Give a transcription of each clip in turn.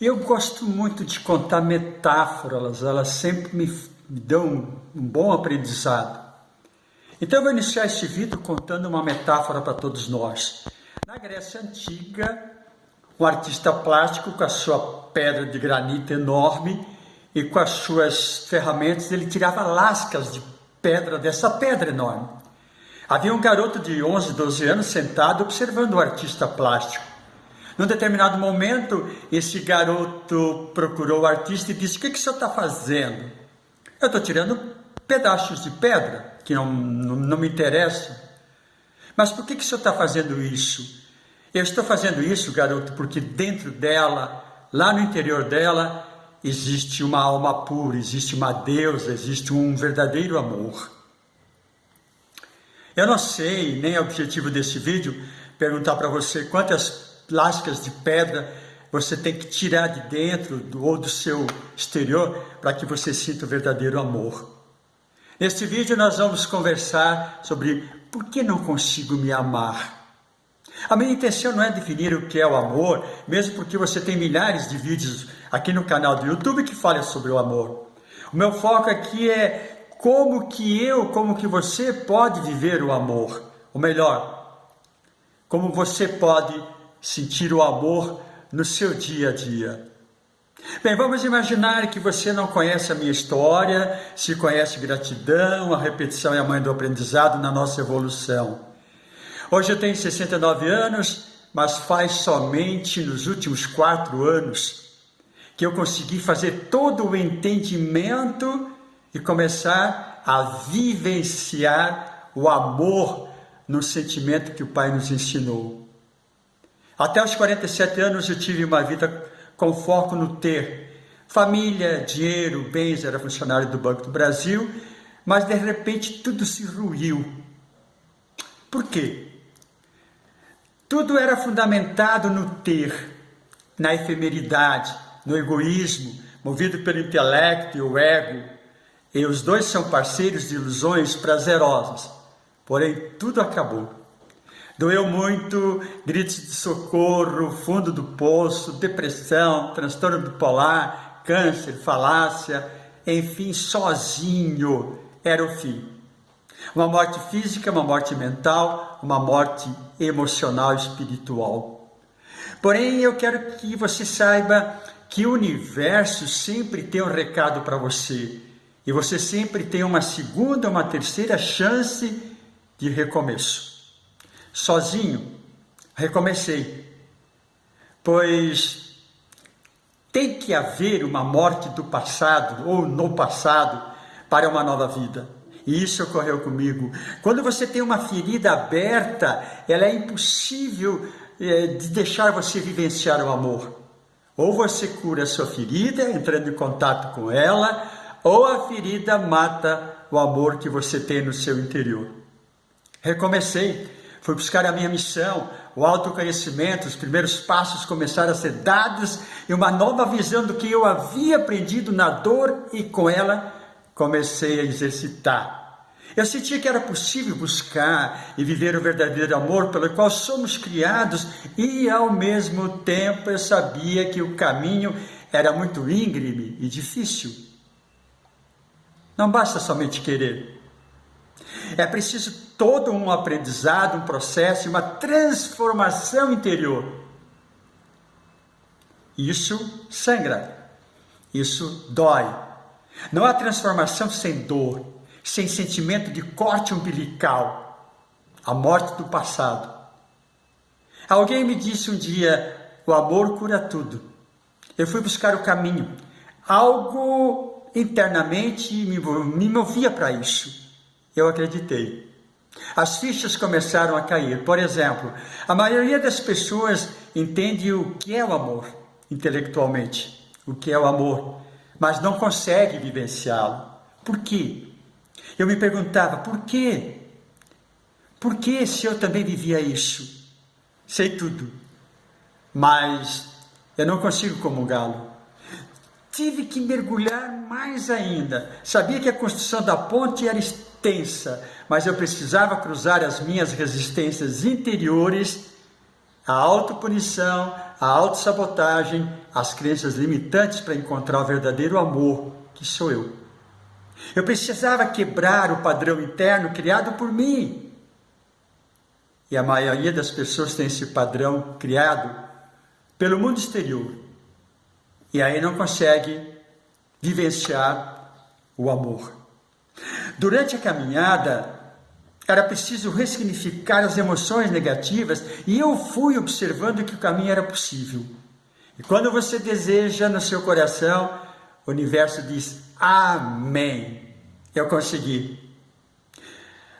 Eu gosto muito de contar metáforas, elas sempre me dão um bom aprendizado. Então eu vou iniciar este vídeo contando uma metáfora para todos nós. Na Grécia Antiga, um artista plástico com a sua pedra de granito enorme e com as suas ferramentas, ele tirava lascas de pedra dessa pedra enorme. Havia um garoto de 11, 12 anos sentado observando o artista plástico. Num determinado momento, esse garoto procurou o artista e disse: O que, que o senhor está fazendo? Eu estou tirando pedaços de pedra que não, não, não me interessam. Mas por que, que o senhor está fazendo isso? Eu estou fazendo isso, garoto, porque dentro dela, lá no interior dela, existe uma alma pura, existe uma deusa, existe um verdadeiro amor. Eu não sei, nem é o objetivo desse vídeo, perguntar para você quantas lascas de pedra você tem que tirar de dentro do, ou do seu exterior para que você sinta o verdadeiro amor. Neste vídeo nós vamos conversar sobre por que não consigo me amar. A minha intenção não é definir o que é o amor, mesmo porque você tem milhares de vídeos aqui no canal do YouTube que falam sobre o amor. O meu foco aqui é como que eu, como que você pode viver o amor. Ou melhor, como você pode sentir o amor no seu dia a dia. Bem, vamos imaginar que você não conhece a minha história, se conhece gratidão, a repetição é a mãe do aprendizado na nossa evolução. Hoje eu tenho 69 anos, mas faz somente nos últimos quatro anos que eu consegui fazer todo o entendimento e começar a vivenciar o amor no sentimento que o Pai nos ensinou. Até os 47 anos eu tive uma vida com foco no ter. Família, dinheiro, bens, era funcionário do Banco do Brasil, mas de repente tudo se ruiu. Por quê? Tudo era fundamentado no ter, na efemeridade, no egoísmo, movido pelo intelecto e o ego. E os dois são parceiros de ilusões prazerosas. Porém, tudo acabou. Doeu muito, gritos de socorro, fundo do poço, depressão, transtorno bipolar, câncer, falácia, enfim, sozinho era o fim. Uma morte física, uma morte mental, uma morte emocional espiritual. Porém, eu quero que você saiba que o universo sempre tem um recado para você. E você sempre tem uma segunda, uma terceira chance de recomeço sozinho, recomecei. Pois tem que haver uma morte do passado ou no passado para uma nova vida. E isso ocorreu comigo. Quando você tem uma ferida aberta, ela é impossível é, de deixar você vivenciar o amor. Ou você cura a sua ferida, entrando em contato com ela, ou a ferida mata o amor que você tem no seu interior. Recomecei Fui buscar a minha missão, o autoconhecimento, os primeiros passos começaram a ser dados e uma nova visão do que eu havia aprendido na dor e com ela comecei a exercitar. Eu sentia que era possível buscar e viver o verdadeiro amor pelo qual somos criados e ao mesmo tempo eu sabia que o caminho era muito íngreme e difícil. Não basta somente querer. É preciso todo um aprendizado, um processo, uma transformação interior. Isso sangra, isso dói. Não há transformação sem dor, sem sentimento de corte umbilical, a morte do passado. Alguém me disse um dia: o amor cura tudo. Eu fui buscar o caminho. Algo internamente me, movia para isso eu acreditei. As fichas começaram a cair. Por exemplo, a maioria das pessoas entende o que é o amor intelectualmente, o que é o amor, mas não consegue vivenciá-lo. Por quê? Eu me perguntava, por quê? Por que se eu também vivia isso? Sei tudo, mas eu não consigo comungá-lo. Tive que mergulhar mais ainda. Sabia que a construção da ponte era extensa, mas eu precisava cruzar as minhas resistências interiores a autopunição, a autossabotagem, as crenças limitantes para encontrar o verdadeiro amor, que sou eu. Eu precisava quebrar o padrão interno criado por mim. E a maioria das pessoas tem esse padrão criado pelo mundo exterior. E aí não consegue vivenciar o amor. Durante a caminhada, era preciso ressignificar as emoções negativas e eu fui observando que o caminho era possível. E quando você deseja no seu coração, o universo diz Amém. Eu consegui.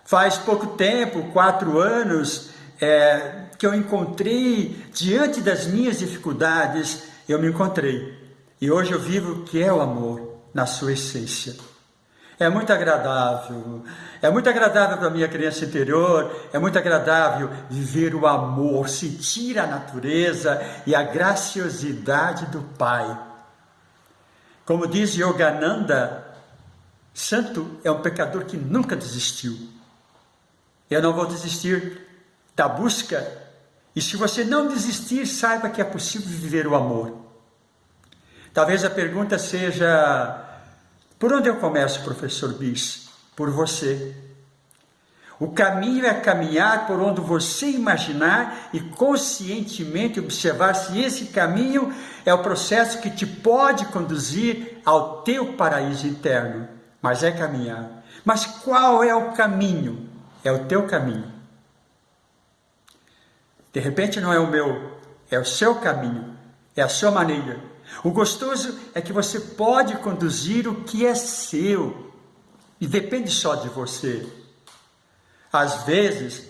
Faz pouco tempo, quatro anos, é, que eu encontrei, diante das minhas dificuldades, eu me encontrei. E hoje eu vivo o que é o amor na sua essência. É muito agradável, é muito agradável para a minha criança interior, é muito agradável viver o amor, sentir a natureza e a graciosidade do Pai. Como diz Yogananda, santo é um pecador que nunca desistiu. Eu não vou desistir da busca, e se você não desistir, saiba que é possível viver o amor. Talvez a pergunta seja por onde eu começo, professor Bis? Por você. O caminho é caminhar por onde você imaginar e conscientemente observar se esse caminho é o processo que te pode conduzir ao teu paraíso interno. Mas é caminhar. Mas qual é o caminho? É o teu caminho. De repente não é o meu, é o seu caminho, é a sua maneira. O gostoso é que você pode conduzir o que é seu e depende só de você. Às vezes,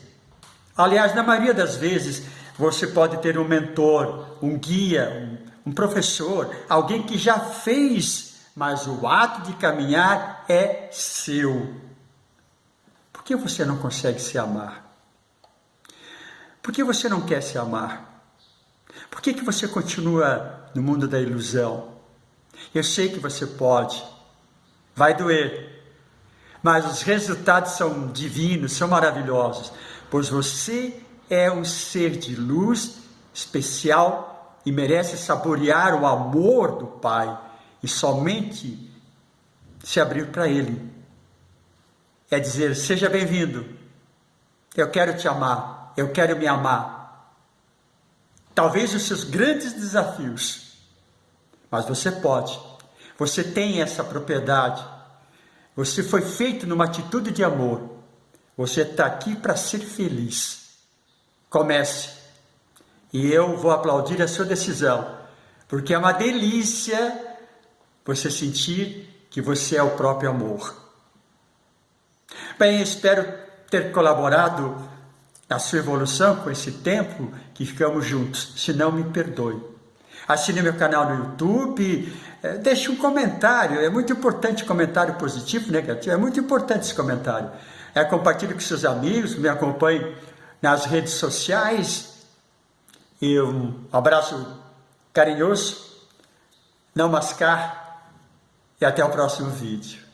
aliás, na maioria das vezes, você pode ter um mentor, um guia, um, um professor, alguém que já fez, mas o ato de caminhar é seu. Por que você não consegue se amar? Por que você não quer se amar? Por que, que você continua no mundo da ilusão? Eu sei que você pode, vai doer, mas os resultados são divinos, são maravilhosos, pois você é um ser de luz especial e merece saborear o amor do Pai e somente se abrir para Ele. É dizer: seja bem-vindo, eu quero te amar, eu quero me amar talvez os seus grandes desafios, mas você pode, você tem essa propriedade, você foi feito numa atitude de amor, você está aqui para ser feliz. Comece, e eu vou aplaudir a sua decisão, porque é uma delícia você sentir que você é o próprio amor. Bem, espero ter colaborado na sua evolução com esse tempo que ficamos juntos. Se não, me perdoe. Assine meu canal no YouTube, é, deixe um comentário, é muito importante comentário positivo, negativo, é muito importante esse comentário. É, compartilhe com seus amigos, me acompanhe nas redes sociais. E um abraço carinhoso, não mascar e até o próximo vídeo.